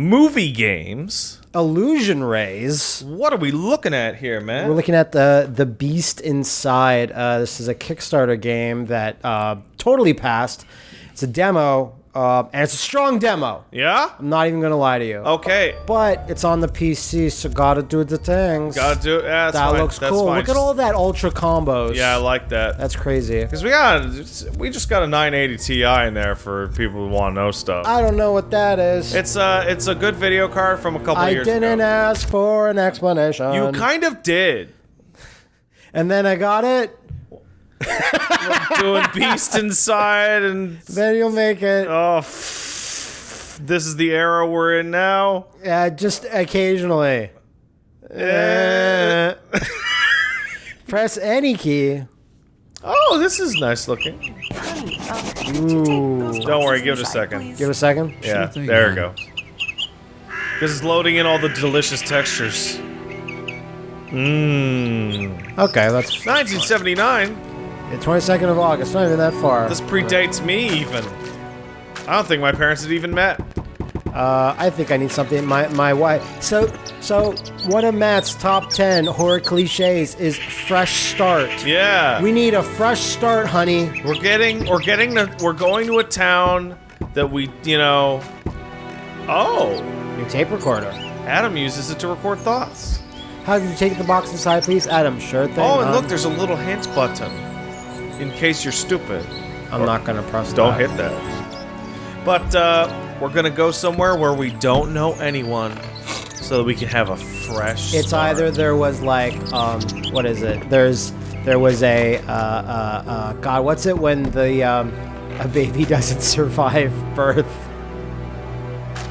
movie games. Illusion Rays. What are we looking at here, man? We're looking at the the Beast Inside. Uh, this is a Kickstarter game that uh, totally passed. It's a demo, uh, and it's a strong demo. yeah? I'm not even gonna lie to you. Okay. But it's on the PC, so gotta do the things. Gotta do it. Yeah, that fine. looks That's cool. fine. Look at all that ultra combos. Yeah, I like that. that's crazy. Because we got, we just got a 980 Ti in there for people who want to know stuff. I don't know what that is. it's a it's a good video card from a couple I years didn't ask for an explanation. You kind of did. and then I got it. Doing Beast Inside and Then you'll make it. oh, f- this is the era we're in now. Yeah, just occasionally. Eh. Press any key. Oh, this is nice looking. Ooh. Don't worry, give it a second. Give it a second. Yeah, there we go. This is loading in all the delicious textures. Mmm. Okay, that's 1979. The 22nd of August. Not even that far. This predates me even. I don't think my parents had even met. Uh, I think I need something. My my wife. So so one of Matt's top ten horror cliches is fresh start. Yeah. We need a fresh start, honey. We're getting we're getting to we're going to a town that we you know Oh. Your tape recorder. Adam uses it to record thoughts. How did you take the box inside, please, Adam? Sure thing. Oh, and hon. look, there's a little hint button. In case you're stupid. I'm not gonna press. Don't that. hit that. But uh we're gonna go somewhere where we don't know anyone so that we can have a fresh It's start. either there was like um, what is it? There's there was a uh, uh, uh, God, what's it when the um, a baby doesn't survive birth?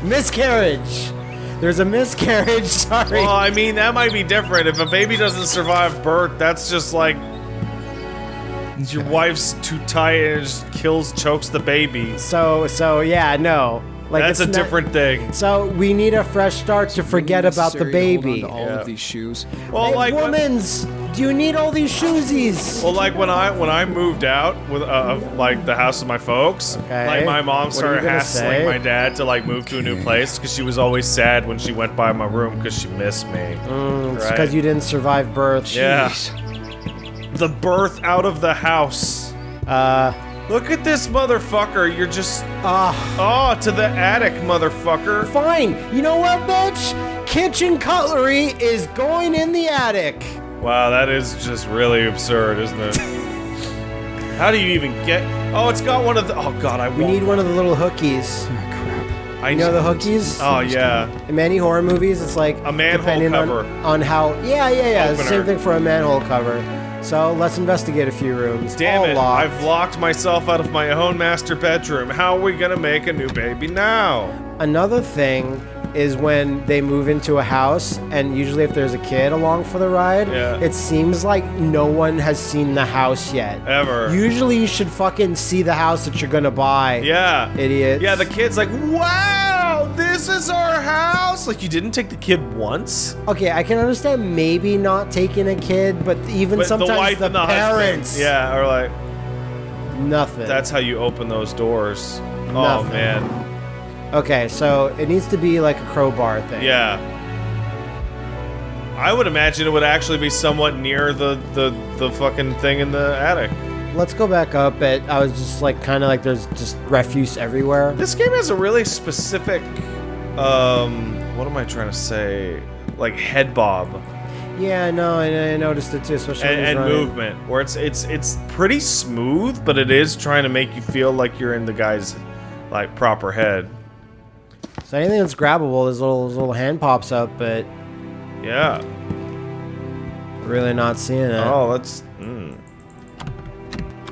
Miscarriage. There's a miscarriage. Sorry. Well, I mean, that might be different. If a baby doesn't survive birth, that's just like your wife's too tired, kills, chokes the baby. So so yeah, no. Like That's a not- different thing. So we need a fresh start to forget about the Necessary to hold on baby. to all Yeah. of these shoes. Well, Hey, like when, women's, do you need all these shoesies? well, like when I when I moved out with uh, like the house of my folks, Okay. like my mom What started hassling say? my dad to like move to a new place because she was always sad when she went by my room because she missed me. Mm, it's right. because you didn't survive birth. Yeah. The birth out of the house. Uh, Look at this motherfucker. You're just ah. oh to the attic, motherfucker. Fine. You know what, bitch? Kitchen cutlery is going in the attic. Wow, that is just really absurd, isn't it? How do you even get? Oh, it's got one of the. Oh God, I We need one of the little hookies. I You know the hookies? Oh yeah. In many horror movies, it's like A manhole depending on- cover. On, how. Yeah, yeah, yeah. The Same thing for a manhole cover. So let's investigate a few rooms. Damn All it! locked. I've locked myself out of my own master bedroom. How are we gonna make a new baby now? Another thing is when they move into a house, and usually if there's a kid along for the ride, Yeah. it seems like no one has seen the house yet. Ever. Usually you should fucking see the house that you're gonna buy. yeah. Idiots. Yeah, the kid's like, wow, this is our house. Like, you didn't take the kid once? Okay, I can understand maybe not taking a kid, but even But sometimes the the and the parents. husband. Yeah, are like, Nothing. that's how you open those doors. Oh, man. Okay, so it needs to be like a crowbar thing. Yeah. I would imagine it would actually be somewhat near the, the, the fucking thing in the attic. Let's go back up. But I was just like, kind of like, there's just refuse everywhere. This game has a really specific, um, what am I trying to say? Like head bob Yeah, no, I, I noticed it too, especially and, and movement, where it's it's it's pretty smooth, but it is trying to make you feel like you're in the guy's like proper head. So anything that's grabbable, this little this little hand pops up, but Yeah. really not seeing it. Oh, that's. Mm.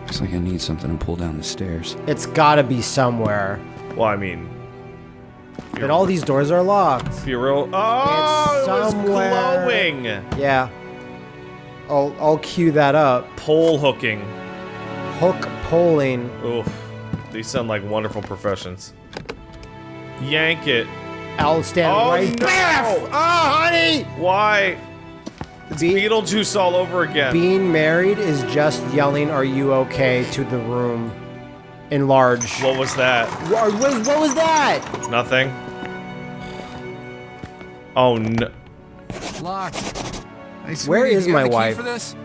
Looks like I need something to pull down the stairs. It's gotta be somewhere. Well, I mean, But all these doors are locked. if you're real. Oh, It's it was glowing. Yeah. I'll I'll cue that up. Pole hooking. Hook polling. Oof. These sound like wonderful professions. Yank it. I'll stand Oh, right. no! Oh, honey! Why? It's Be- Beetlejuice all over again. Being married is just yelling, "Are you okay?" to the room, Enlarge. what was that? What, what, what was that? Nothing. Oh no. Locked. Hey, Where sweetie, is you got my the key wife?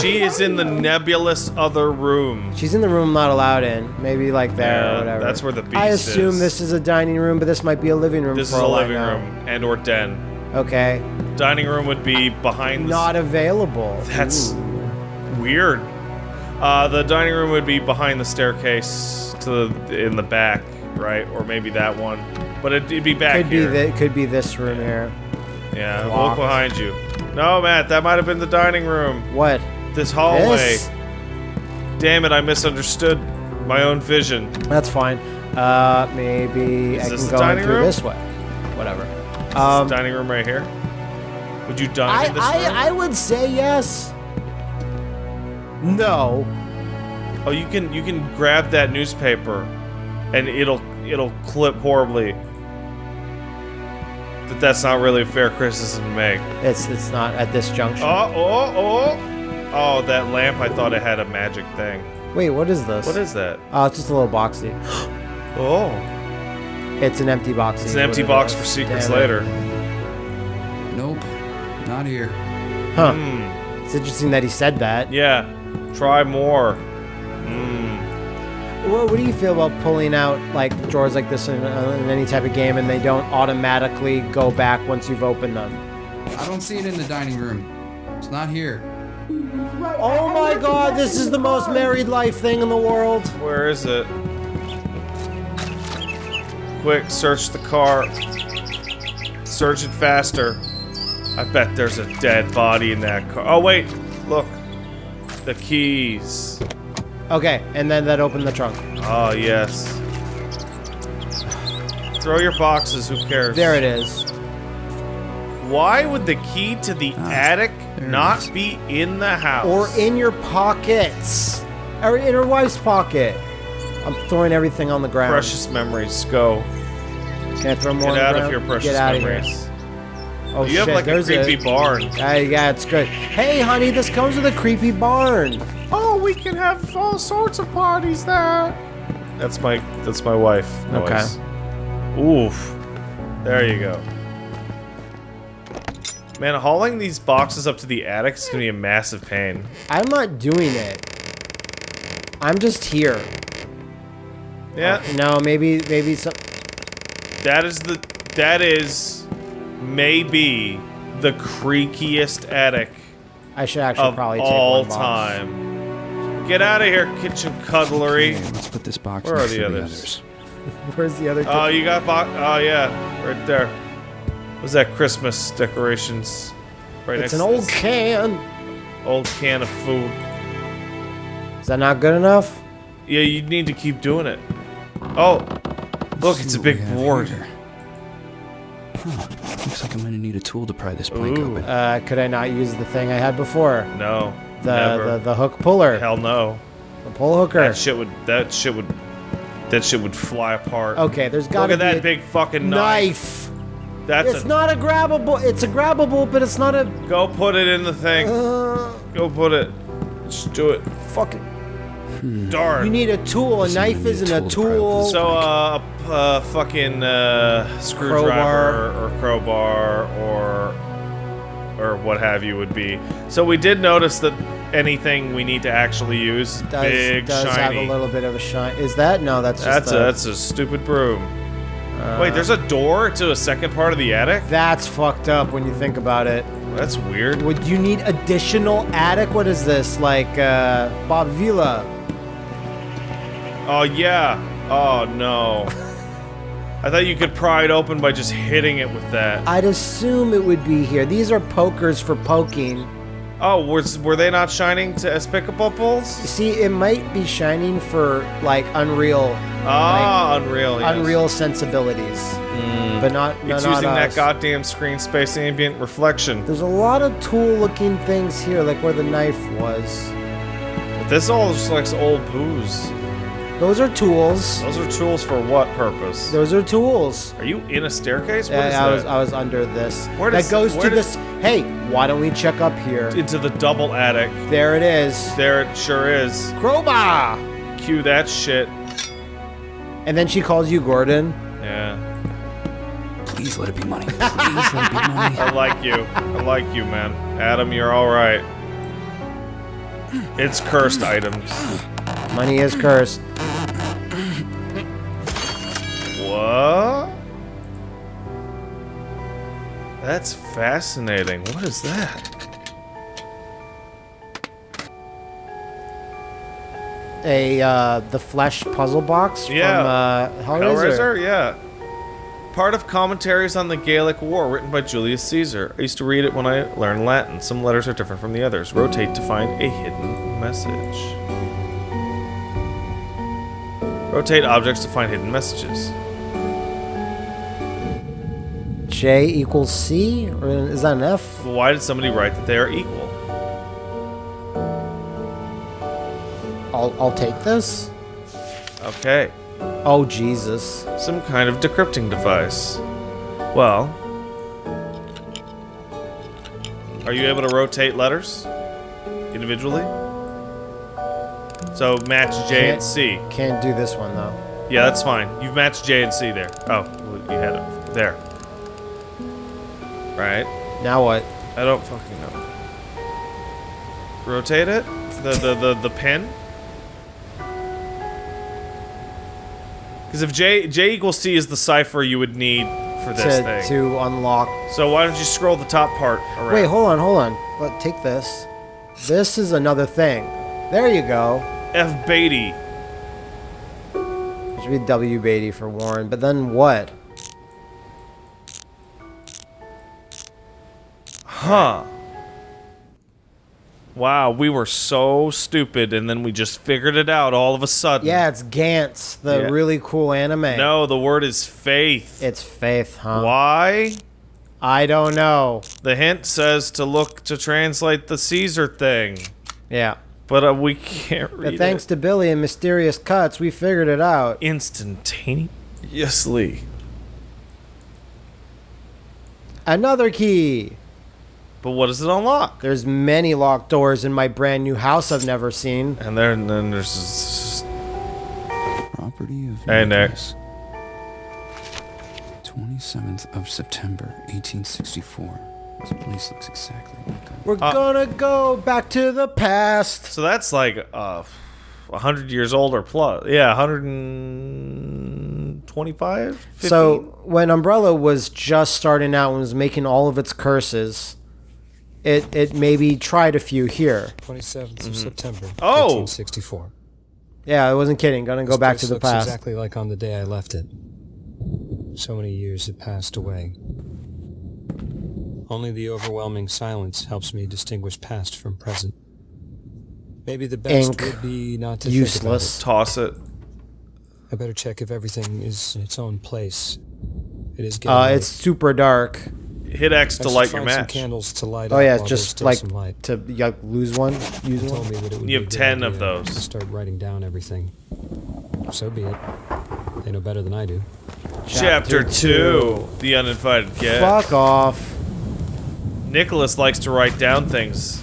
She is in the nebulous other room. She's in the room not allowed in. Maybe like there Yeah, or whatever. that's where the is. I assume is. this is a dining room, but this might be a living room. This is a living room and or den. Okay. Dining room would be behind the Not available. That's Ooh. weird. Uh, the dining room would be behind the staircase to the in the back, right? Or maybe that one. But it'd, it'd be back could here. be the, could be this room here. yeah, locked. look behind you. No, Matt, that might have been the dining room. What? This hallway. This? Damn it, I misunderstood my own vision. That's fine. Uh, maybe Is I can go in through room? this way. Whatever. Is Um, this dining room right here? Would you dine I, in this room? I, I would say yes. No. Oh, you can you can grab that newspaper, and it'll it'll clip horribly. But that's not really a fair criticism to make. It's it's not at this junction. Oh oh oh! Oh, that lamp! I thought it had a magic thing. Wait, what is this? What is that? Oh, it's just a little boxy. Oh, It's an empty box. it's an empty what box for secrets Damn it. later. Nope. Not here. Huh. Hmm. It's interesting that he said that. Yeah. Try more. Hmm. What, what do you feel about pulling out like drawers like this in, uh, in any type of game and they don't automatically go back once you've opened them? I don't see it in the dining room. It's not here. Oh my god, this is the most married life thing in the world. Where is it? Quick, search the car. Search it faster. I bet there's a dead body in that car. Oh wait, look. The keys. Okay, and then that opened the trunk. Oh yes. Throw your boxes, who cares? There it is. Why would the key to the Ah, attic there not be in the house? Or in your pockets. Or in her wife's pocket. I'm throwing everything on the ground. precious memories. Go. Can I throw more on Get the out of ground? here, precious Get out memories. of here. Oh you shit, have like there's a there's creepy barn. Uh, yeah, it's good. Hey, honey, this comes with a creepy barn. Oh, we can have all sorts of parties there. That's my that's my wife. Okay. Oof. There you go. Man, hauling these boxes up to the attic is gonna be a massive pain. I'm not doing it. I'm just here. Yeah, oh, No, maybe, maybe some. that is the that is maybe the creakiest attic I should actually probably take all one box. time. Get out of here, kitchen cutlery. Okay, let's put this box Where are next the to others? Where's the other? Oh, you got box. Oh yeah, right there. Was that Christmas decorations? Right it's next an to old this can. old can of food. Is that not good enough? Yeah, you need to keep doing it. Oh, look, it's a big board. here. Huh, looks like I'm gonna need a tool to pry this plank Ooh. open. Uh, could I not use the thing I had before? No, The never. the, the hook puller, Hell no. the pull hooker. That shit would. That shit would. That shit would fly apart. Okay, there's gotta Look to at be that a big fucking knife. knife. That's It's a. not a grabbable. It's a grabbable, but it's not a. Go put it in the thing. Uh, Go put it. Just do it. fucking. Darn. You need a tool. A Listen, knife a isn't a tool to tool. So, uh, a p- uh, fucking uh, screwdriver or crowbar or or what have you would be. So we did notice that anything we need to actually use is does, big, does have a little bit of a shine. Is that no? That's just that's a that's a stupid broom. Uh, Wait, there's a door to a second part of the attic. That's fucked up when you think about it. That's weird. Would you need additional attic? What is this like? uh Bob Vila? Oh yeah. Oh no. I thought you could pry it open by just hitting it with that. I'd assume it would be here. These are pokers for poking. Oh, was were they not shining to Espicapopoles? See, it might be shining for like Unreal, Ah, Unreal. Yes. Unreal sensibilities, but not. no, It's not using that goddamn screen space ambient reflection. There's a lot of tool-looking things here, like where the knife was. But this all just looks old booze. Those are tools. Those are tools for what purpose? Those are tools. Are you in a staircase? What Yeah, is I was that? I was under this. Where does, that goes where to does- this. Hey, why don't we check up here? Into the double attic. There it is. There it sure is. Crowbar. Cue that shit. And then she calls you Gordon. Yeah. Please let it be money. Please let it be money. I like you. I like you, man. Adam, you're all right. It's cursed items. Money is cursed. That's fascinating. What is that? A uh, the flesh puzzle box Yeah. from uh, Hellraiser. Hellraiser? Yeah. Part of commentaries on the Gaelic War written by Julius Caesar. I used to read it when I learned Latin. Some letters are different from the others. Rotate to find a hidden message. Rotate objects to find hidden messages. J equals C, or is that an F? Why did somebody write that they are equal? I'll I'll take this. Okay. Oh Jesus! Some kind of decrypting device. Well. Are you able to rotate letters? Individually? So match J and C. Can't do this one though. Yeah, that's fine. You've matched J and C there. Oh, you had it. There. Right. Now what? I don't fucking know. Rotate it? The the the, the pin? Because if J J equals C is the cipher you would need for this To, thing. to unlock. So why don't you scroll the top part around? Wait, hold on, hold on. Let take this. This is another thing. There you go. F Beatty. It should be W Beatty for Warren. But then what? Huh. Wow, we were so stupid and then we just figured it out all of a sudden. Yeah, it's Gantz, the Yeah. really cool anime. No, the word is faith. It's Faith, huh? Why? I don't know. The hint says to look to translate the Caesar thing. Yeah. But uh, we can't read But thanks it. to Billy and Mysterious Cuts, we figured it out. instantaneously. Another key. But what does it unlock? There's many locked doors in my brand new house I've never seen. And there, and then there's Property of Hey, Nick. Nicholas. 27th of September, 1864. This place looks exactly like a... We're Uh, gonna go back to the past. so that's like uh, hundred years old or plus. Yeah, hundred and twenty-five. So when Umbrella was just starting out and was making all of its curses, it it maybe tried a few here. 27th of September, Oh! 1864. Yeah, I wasn't kidding. Gonna go back place to the looks past. exactly like on the day I left it. So many years have passed away. Only the overwhelming silence helps me distinguish past from present. Maybe the best Ink. would be not to Useless. toss it. Think about it. I better check if everything is in its own place. It is getting Uh, late. it's super dark. Hit X to light your match. candles to light Oh yeah, while it's there's just like light. to like, lose one, use He one. told me that it would You have 10 of idea those. To start writing down everything. So be it. They know better than I do. Chapter, Chapter two. The uninvited guest. Fuck off. Nicholas likes to write down things.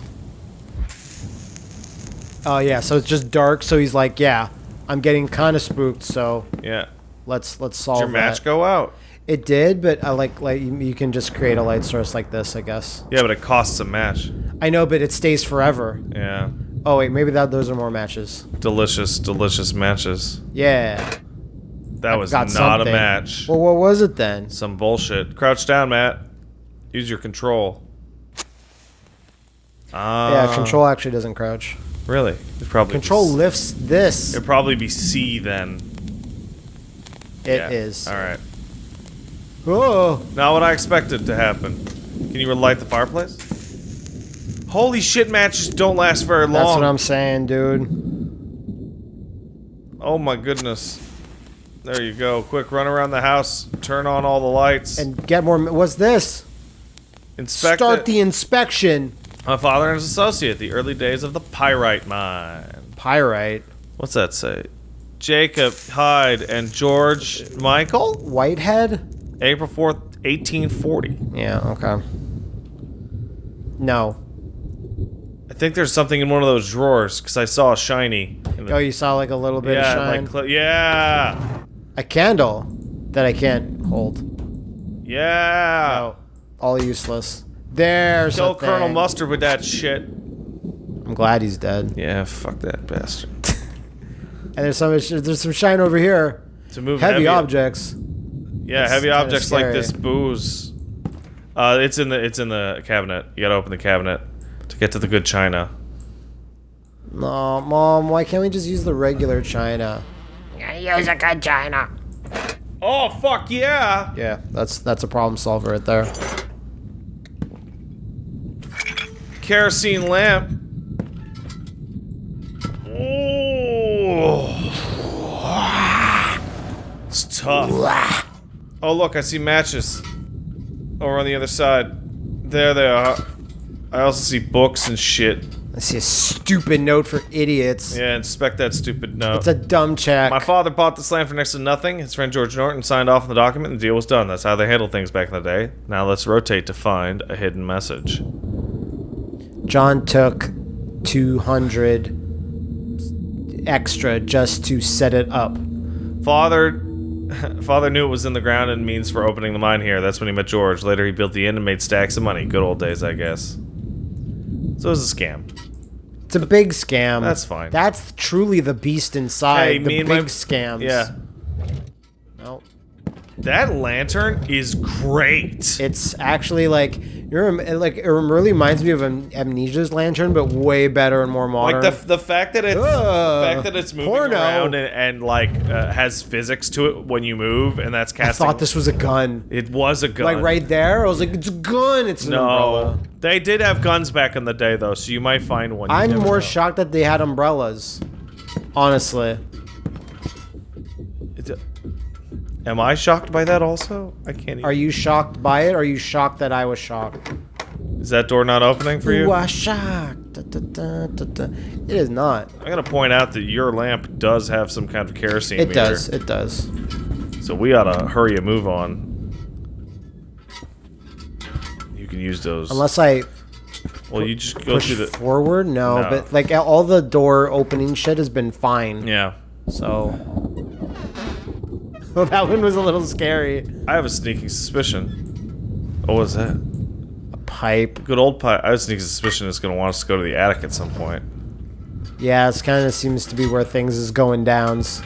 Oh yeah, so it's just dark. So he's like, yeah, I'm getting kind of spooked. So Yeah. let's let's Did solve your match that. go out? It did, but I like like you, can just create a light source like this, I guess. Yeah, but it costs a match. I know, but it stays forever. Yeah. Oh wait, maybe that those are more matches. Delicious, delicious matches. Yeah. That was not something. a match. Well, what was it then? Some bullshit. Crouch down, Matt. Use your control. Ah. yeah, control actually doesn't crouch. Really? It probably Control lifts this. It'd probably be C then. It Yeah. is. All right. Oh, Not what I expected to happen. Can you relight the fireplace? Holy shit, matches don't last very long. that's what I'm saying, dude. Oh my goodness. There you go. Quick run around the house. Turn on all the lights. And get more. What's this? inspect Start it. the inspection. My father and his associate. The early days of the pyrite mine. Pyrite. What's that say? Jacob Hyde and George Michael? Whitehead. April 4th, 1840. Yeah. Okay. No. I think there's something in one of those drawers because I saw a shiny. in the- Oh, you saw like a little bit yeah, of shine. like yeah, a candle that I can't hold. Yeah. No, all useless. There's Kill Colonel thing. Mustard with that shit. I'm glad he's dead. Yeah, fuck that bastard. And there's some there's some shine over here. To move Heavy heavy, objects. Yeah, That's heavy kinda objects like this booze. Uh, it's in the it's in the cabinet. You gotta open the cabinet to get to the good china. No, mom, why can't we just use the regular china? Use a good china. Oh fuck yeah! Yeah, that's that's a problem solver right there. Kerosene lamp. Oh, it's tough. Oh look, I see matches over on the other side. There they are. I also see books and shit. I see a stupid note for idiots. Yeah, inspect that stupid note. It's a dumb check. My father bought this land for next to nothing. His friend George Norton signed off on the document and the deal was done. That's how they handled things back in the day. Now let's rotate to find a hidden message. John took 200 extra just to set it up. Father Father knew it was in the ground and means for opening the mine here. That's when he met George. Later he built the inn and made stacks of money. Good old days, I guess. So it was a scam. It's a big scam. That's fine. That's truly the beast inside. Hey, the big my- scams. Yeah. No. That lantern is great. It's actually like you're like it really reminds me of Am- Amnesia's lantern, but way better and more modern. Like the, the fact that it's the fact that it's moving porno. around and, and like uh, has physics to it when you move, and that's casting. I thought this was a gun. it was a gun. Like right there, I was like, it's a gun. It's an No, umbrella. they did have guns back in the day though, so you might find one. I'm more know. shocked that they had umbrellas. Honestly, It's a- Am I shocked by that also? I can't. Even, are you shocked by it? Or are you shocked that I was shocked? Is that door not opening for you? You are shocked. Da, da, da. It is not. I'm gonna point out that your lamp does have some kind of kerosene It meter, does. It does. so we gotta hurry and move on. You can use those. Unless I well, you just go push through the. forward, no, No. But like all the door opening shit has been fine. Yeah, So. Well, that one was a little scary. I have a sneaking suspicion. What was that? A pipe. Good old pipe. I have a sneaking suspicion it's gonna want us to go to the attic at some point. Yeah, this kind of seems to be where things is going downs.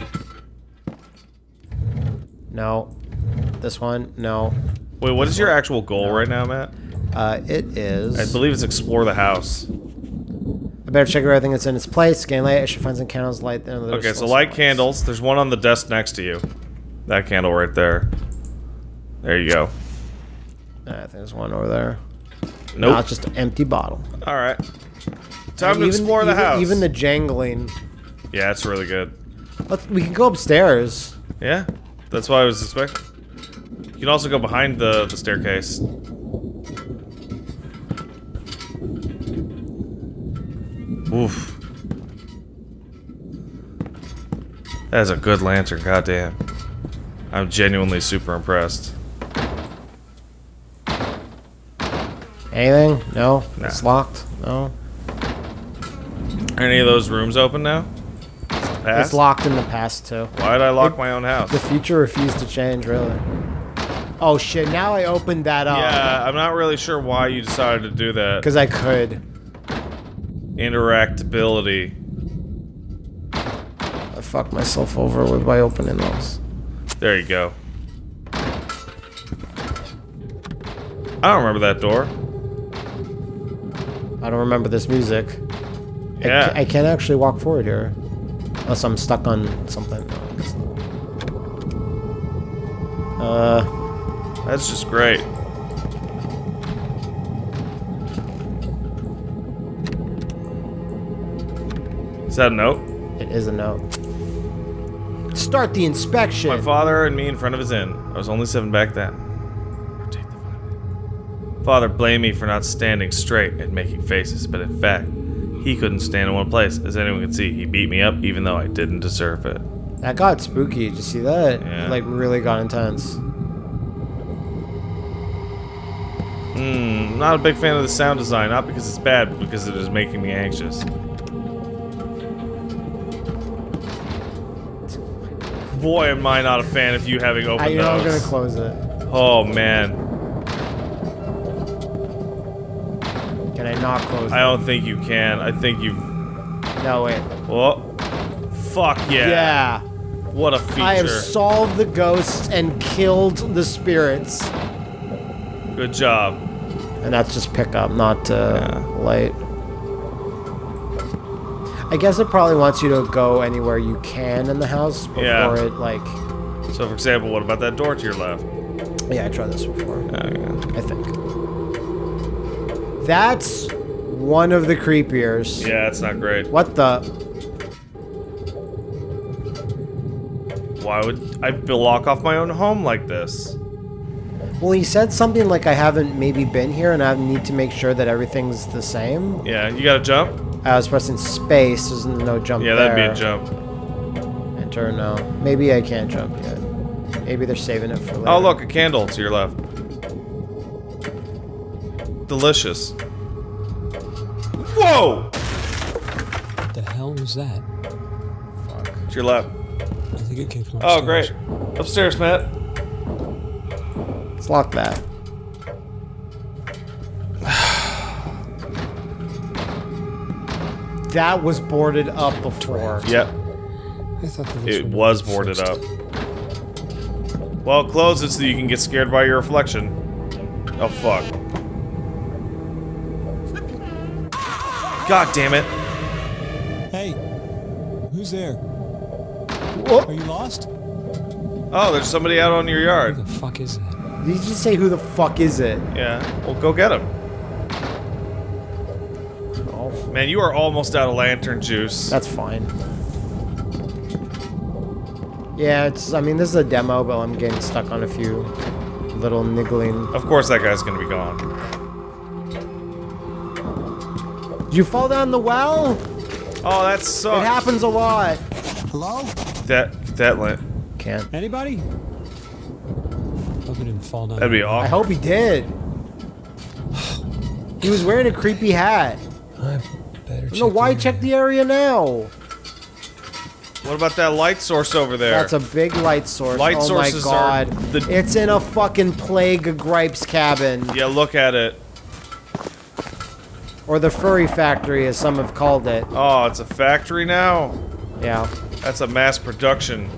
No. This one, no. Wait, what is your actual goal right now, Matt? Uh, it is. I believe it's explore the house. I better check everything that's in its place. Scan light. I should find some candles. Light. Okay, so light candles. There's one on the desk next to you. That candle right there. There you go. I think there's one over there. Nope. No, it's just an empty bottle. All right. Time to Even- explore the even- house. Even the jangling. yeah, it's really good. Let's, we can go upstairs. Yeah, that's what I was expecting. You can also go behind the the staircase. Oof. That is a good lantern, goddamn. I'm genuinely super impressed. Anything? No. Nah. It's locked. No. Are any of those rooms open now? Past? It's locked in the past too. Why'd I lock my own house? The future refused to change, really. Oh shit! Now I opened that up Yeah, I'm not really sure why you decided to do that. because I could. Interactability. I fucked myself over with by opening those. There you go. I don't remember that door. I don't remember this music. I Yeah. ca- I, can't actually walk forward here. Unless I'm stuck on something. Uh, That's just great. Is that a note? it is a note. Start the inspection. My father and me in front of his inn. I was only seven back then. Rotate the finding. Father blamed me for not standing straight and making faces, but in fact, he couldn't stand in one place. As anyone could see, he beat me up even though I didn't deserve it. That got spooky. Did you see that? Yeah. It, like really got intense. Hmm, not a big fan of the sound design, not because it's bad, but because it is making me anxious. boy, am I not a fan of you having open I, you know, I'm gonna close it. Oh man. Can I not close it? I don't think you can. I think you've. No wait. Oh. Fuck yeah. Yeah. What a feature. I have solved the ghosts and killed the spirits. Good job. And that's just pickup, not uh, yeah. light. I guess it probably wants you to go anywhere you can in the house before Yeah. it, like... So, for example, what about that door to your left? Yeah, I tried this before. Oh, okay. I think. That's one of the creepiers. Yeah, it's not great. What the? Why would I block off my own home like this? Well, he said something like I haven't maybe been here and I need to make sure that everything's the same. Yeah, you gotta jump? I was pressing space, there's no jump Yeah, there. that'd be a jump. Enter, no. Maybe I can't jump yet. Maybe they're saving it for oh, later. Oh, look, a candle to your left. Delicious. Whoa! What the hell was that? Fuck. To your left. I think it came from Oh, great. Upstairs, Matt. Let's lock that. That was boarded up before. Yep, I thought that it was boarded up. Well, close it so you can get scared by your reflection. Oh, fuck. God damn it. Hey, who's there? Whoop. Are you lost? Oh, there's somebody out on your yard. Who yard. the fuck is it? Did you just say who the fuck is it? Yeah, well, go get him. Man, you are almost out of lantern juice. that's fine. Yeah, it's. I mean, this is a demo, but I'm getting stuck on a few little niggling. Of course that guy's gonna be gone. Did you fall down the well? Oh, that It happens a lot. Hello? That, that lamp. Can't. Anybody? Hope it didn't fall down. That'd be awful. I hope he did. He was wearing a creepy hat. I No, why the check the area now? What about that light source over there? That's a big light source. Light oh sources my are god. the- It's in a fucking plague of gripes cabin. Yeah, look at it. Or the furry factory, as some have called it. Oh, it's a factory now? Yeah. That's a mass production.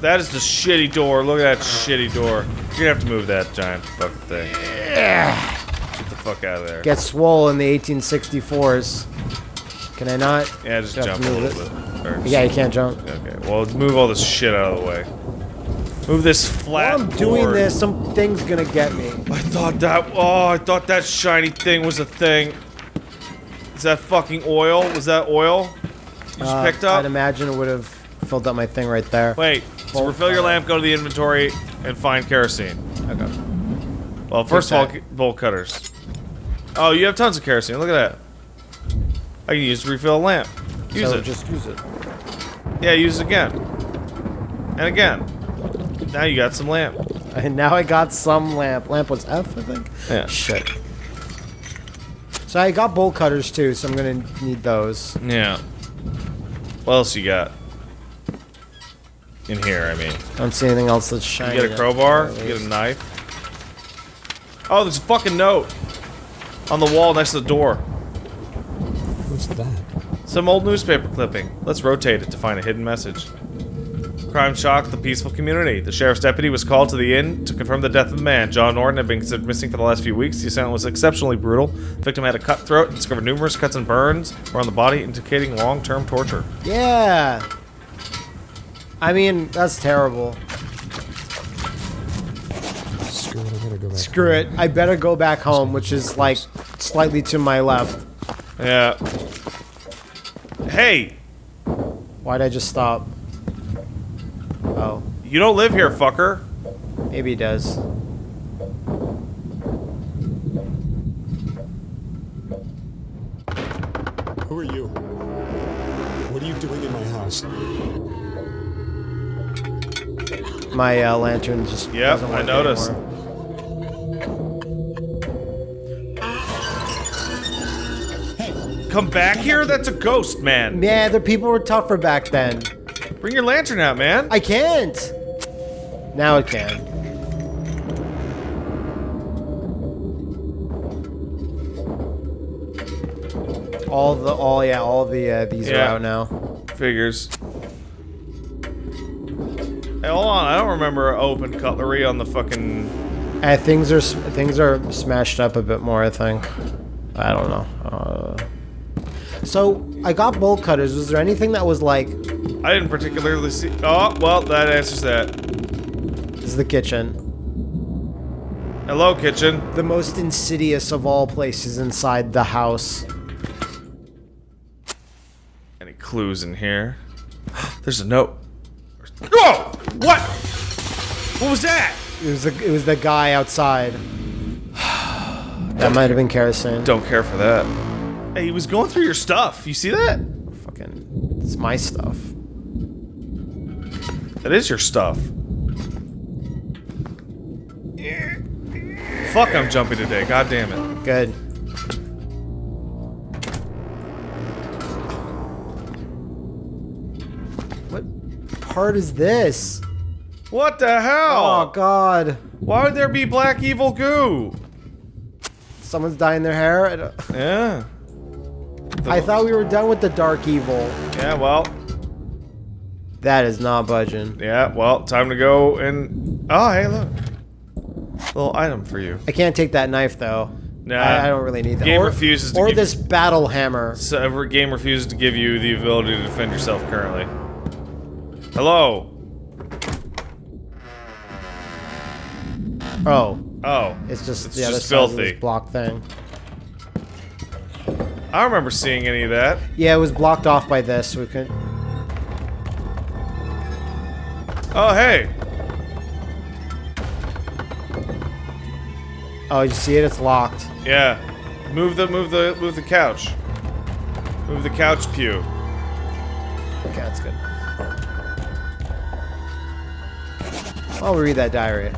That is the shitty door. Look at that shitty door. You're gonna have to move that giant fucking thing. Get the fuck out of there. Get swole in the 1864s. Can I not? yeah, just jump a little bit. Or Yeah, you can't jump. Okay, well, move all this shit out of the way. Move this flat While I'm doing board. this, something's gonna get me. I thought that. Oh, I thought that shiny thing was a thing. Is that fucking oil? Was that oil? You just Uh, picked up? I'd imagine it would have filled up my thing right there. Wait. So refill your lamp, go to the inventory, and find kerosene. Okay. Well, first of all, bolt cutters. Oh, you have tons of kerosene. Look at that. I can use to refill a lamp. Use so it. just use it. Yeah, use it again. And again. Now you got some lamp. And now I got some lamp. Lamp was F, I think. Yeah. Shit. So I got bolt cutters too, so I'm gonna need those. Yeah. What else you got? In here, I mean. I don't see anything else that's shiny. You get a crowbar, you get a knife. Oh, there's a fucking note on the wall next to the door. What's that? Some old newspaper clipping. Let's rotate it to find a hidden message. Crime shocked the peaceful community. The sheriff's deputy was called to the inn to confirm the death of the man. John Norton had been considered missing for the last few weeks. The assailant was exceptionally brutal. The victim had a cut throat and discovered numerous cuts and burns around the body, indicating long-term torture. Yeah. I mean, that's terrible. Screw it. I better go back home, which is like slightly to my left. Yeah. Hey, Why'd I just stop? Oh, you don't live here, fucker. maybe he does. Who are you? What are you doing in my house? My uh, lantern just Yep, doesn't I noticed. anymore. Come back here? That's a ghost, man. Yeah, the people were tougher back then. Bring your lantern out, man. I can't. Now it can. All the all yeah, all the uh, these are out now. Figures. Hey, hold on. I don't remember open cutlery on the fucking. Uh, things are things are smashed up a bit more. I think. I don't know. Uh, so I got bolt cutters. Was there anything that was like I didn't particularly see. Oh, well, that answers that. this is the kitchen, Hello, kitchen. the most insidious of all places inside the house? Any clues in here? There's a note. Oh! What? What was that? It was the it was the guy outside. that might have been kerosene. Don't care for that. Hey, he was going through your stuff. You see that? Fucking, it's my stuff. That is your stuff. Fuck, I'm jumpy today. God damn it. Good. What part is this? What the hell? Oh? God! Why would there be black evil goo? Someone's dyeing their hair. I don't- I thought we were done with the dark evil. Yeah, well. That is not budging. Yeah, well, time to go and. Oh, hey, look. Little item for you. I can't take that knife though. Nah. I, I don't really need that. Game or, refuses to Or this battle hammer. So game refuses to give you the ability to defend yourself currently. Hello. Oh, Oh. it's just It's the other just filthy. this block thing. I don't remember seeing any of that. Yeah, it was blocked off by this. So we could. Oh, hey. Oh, you see it? It's locked. Yeah. Move the move the move the couch. Move the couch pew. Okay, that's good. I'll read that diary.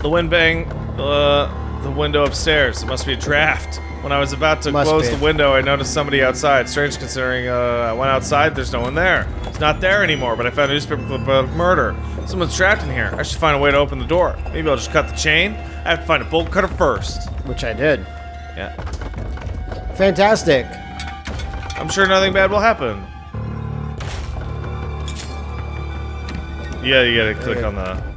The wind bang uh the window upstairs. It must be a draft. When I was about to Must close be. the window, I noticed somebody outside. Strange considering uh, I went outside, there's no one there. It's not there anymore, but I found a newspaper clip about murder. Someone's trapped in here. I should find a way to open the door. Maybe I'll just cut the chain. I have to find a bolt cutter first. Which I did. Yeah. Fantastic. I'm sure nothing bad will happen. Yeah, you gotta click Okay. on the.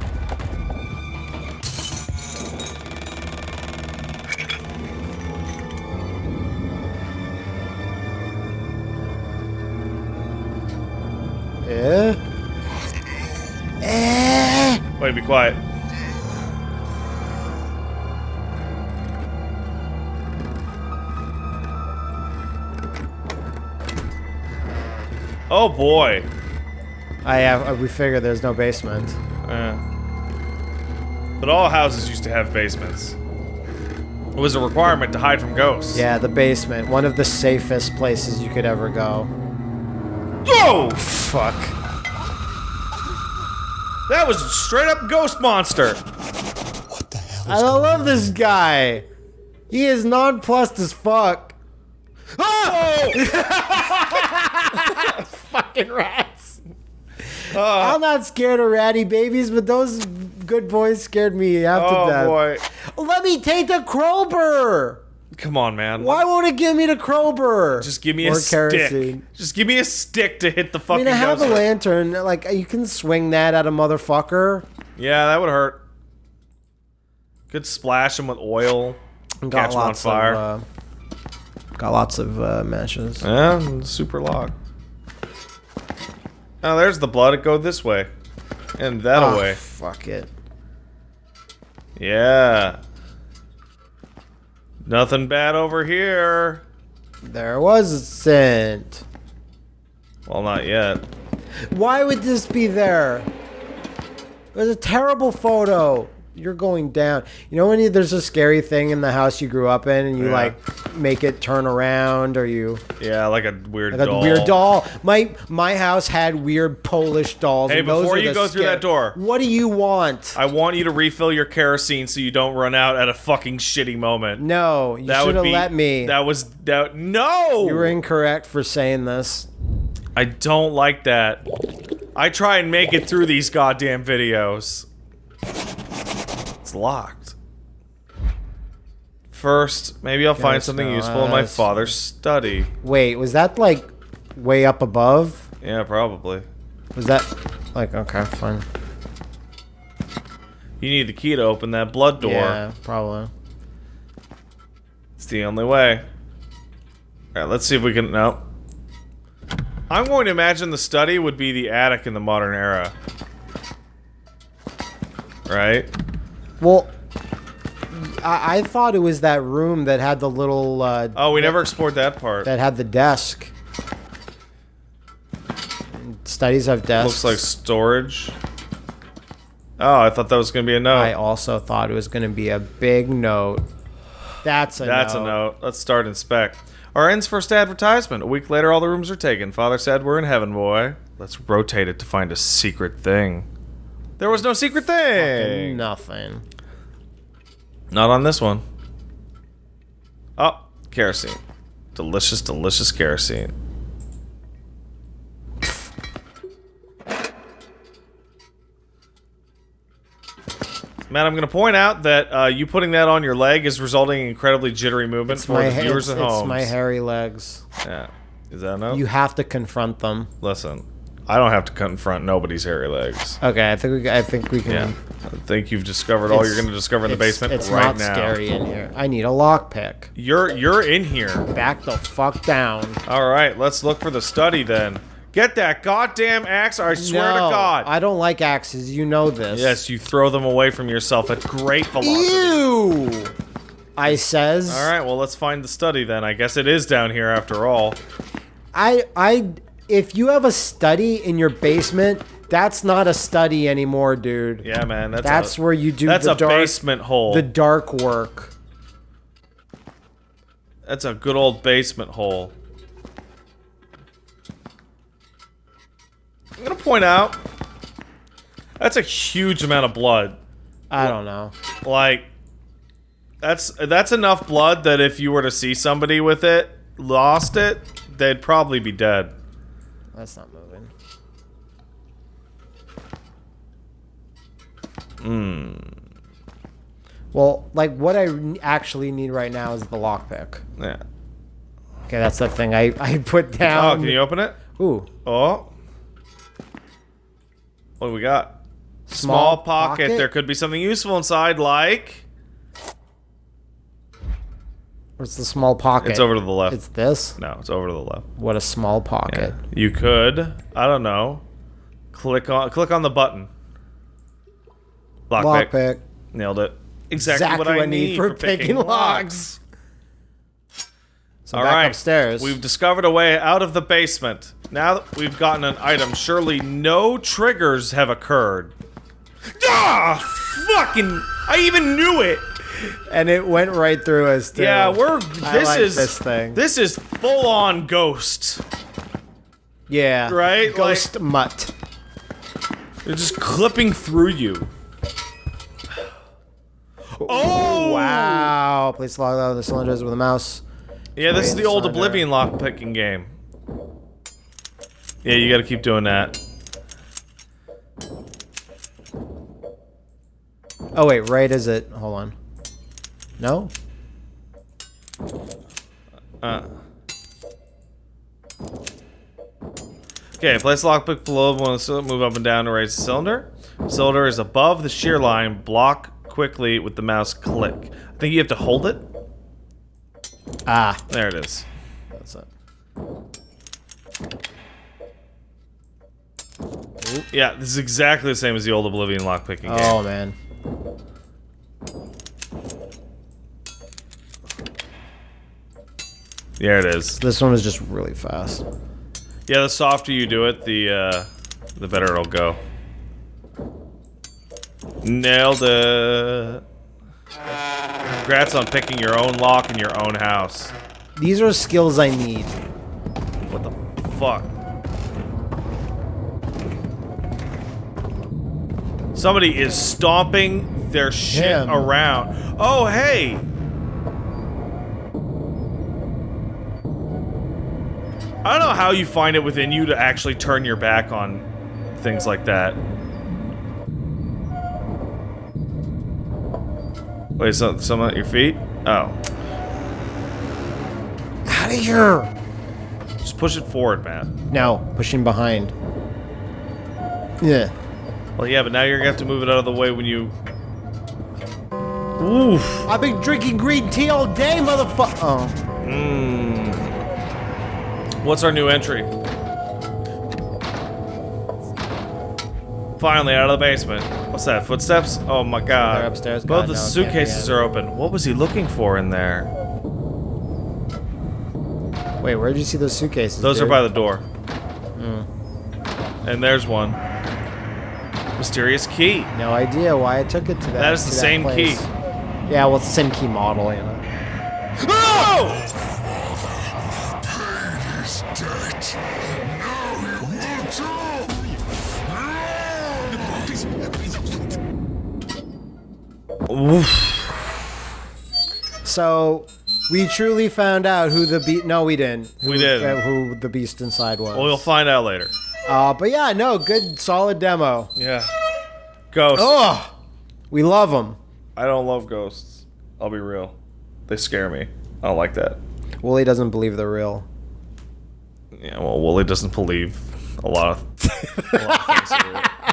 Wait, be quiet. Oh boy. I have. We figured there's no basement. Yeah. But all houses used to have basements. It was a requirement to hide from ghosts. Yeah, the basement. One of the safest places you could ever go. Oh! Fuck. That was a straight up ghost monster. What the hell I love this guy. He is nonplussed as fuck. Oh! Fucking rats. Ah. I'm not scared of ratty babies, but those good boys scared me half to oh death. boy. Let me take the crowbar. Come on, man. Why won't it give me the crowbar? Just give me or a stick. Just give me a stick to hit the I fucking mean, I have a lantern. Like you can swing that at a motherfucker. Yeah, that would hurt. Could splash him with oil. Got Catch 'em on fire. Of, uh, got lots of uh, matches. Yeah, super lock. Oh, there's the blood. It go this way. And that Ah, away. Fuck it. Yeah. Nothing bad over here. There wasn't. Well, not yet. Why would this be there? It was a terrible photo. You're going down. You know when you, there's a scary thing in the house you grew up in, and you Yeah. like make it turn around, or you Yeah, like a weird like a doll. weird doll. My my house had weird Polish dolls. Hey, and those before you go through that door. what do you want? I want you to refill your kerosene so you don't run out at a fucking shitty moment. no, you should would have let me. That was that. No. you were incorrect for saying this. I don't like that. I try and make it through these goddamn videos. It's locked. First, maybe I'll find something no, useful in my that's- father's study. Wait, was that like way up above? Yeah, probably. Was that like okay, fine. You need the key to open that blood door. Yeah, probably. It's the only way. Alright, let's see if we can. No. I'm going to imagine the study would be the attic in the modern era. Right? Well, I, I thought it was that room that had the little uh, Oh, we never explored that part. that had the desk. Studies have desks. Looks like storage. Oh, I thought that was going to be a note. I also thought it was going to be a big note. That's a note. That's note. a note. Let's start inspect. Our ends first advertisement. A week later, all the rooms are taken. Father said we're in heaven, boy. Let's rotate it to find a secret thing. There was no secret thing. Nothing. Not on this one. Oh, kerosene. Delicious, delicious kerosene. Matt, I'm going to point out that uh, you putting that on your leg is resulting in incredibly jittery movement It's for my, the viewers it's, at it's home. my hairy legs. Yeah. Is that enough? You have to confront them. Listen, I don't have to confront nobody's hairy legs. Okay, I think we. I think we can. Yeah. I think you've discovered all you're going to discover in the basement It's right not now. scary in here. I need a lockpick. You're you're in here. Back the fuck down. All right, let's look for the study then. Get that goddamn axe! I swear no, to God. I don't like axes. You know this. yes, you throw them away from yourself at great velocity. Ew. I says. All right, well let's find the study then. I guess it is down here after all. I I if you have a study in your basement, that's not a study anymore, dude. Yeah, man, that's That's a, where you do that's the a dark basement hole. the dark work. That's a good old basement hole. I'm gonna point out that's a huge amount of blood. I don't know. Like that's that's enough blood that if you were to see somebody with it, lost it, they'd probably be dead. That's not moving. Hmm. Well, like what I actually need right now is the lockpick. Yeah. Okay, that's the thing I I put down. Oh, can you open it? Ooh, Oh. What do we got? small, Small pocket. There could be something useful inside, like What's the small pocket? it's over to the left. It's this. no, it's over to the left. What a small pocket. You could, I don't know, click on click on the button. Lockpick. Lockpick. Nailed it. Exactly, Exactly what I need for, picking locks. So All back right, upstairs. We've discovered a way out of the basement. Now that we've gotten an item, surely no triggers have occurred. Ah, fucking! I even knew it. And it went right through us. Too. Yeah, we're. I This like is this thing. This is full on ghost. yeah Right? Ghost mutt. They're just clipping through you. Oh Wow. Please log out of the cylinders with a mouse. Yeah, this is the Wait, old. Oblivion lock picking game. Yeah, you got to keep doing that. Oh wait, right is it? Hold on. No. Uh. Okay, place lockpick below one cylinder, move up and down to raise the cylinder. Cylinder is above the shear line. Block quickly with the mouse click. I think you have to hold it. Ah, There it is. that's it. Yeah, this is exactly the same as the old Oblivion lockpicking game. Oh man. There it is. This one was just really fast. Yeah, the softer you do it, the uh, the better it'll go. Nailed it. Congrats on picking your own lock in your own house. These are skills I need. What the fuck? Somebody is stomping their shit around. Oh, hey! I don't know how you find it within you to actually turn your back on things like that. Wait, so, someone at your feet? Oh. out of here! Just push it forward, man. No, pushing behind. Yeah. Well, yeah, but now you're gonna have to move it out of the way when you. Oof. I've been drinking green tea all day, motherfucker. Oh. Mmm. What's our new entry? Finally, out of the basement. What's that? Footsteps? Oh my god. They're upstairs. Both God, the no, it can't be suitcases are open. What was he looking for in there? Wait, where did you see those suitcases? Those are by the door. Hmm. And there's one. Mysterious key. No idea why I took it to that. That is the same place. key. Yeah, well, it's the same key model, you know. Oh! Oof. So, we truly found out who the beast. No, we didn't. We Who- didn't. uh, who the beast inside was. Well, you'll find out later. Uh, but yeah, no, good, solid demo. Yeah. Ghosts. Oh, we love them. I don't love ghosts. I'll be real. They scare me. I don't like that. Wooly doesn't believe they're real. Yeah, well, Wooly doesn't believe a lot of, a lot of things are real.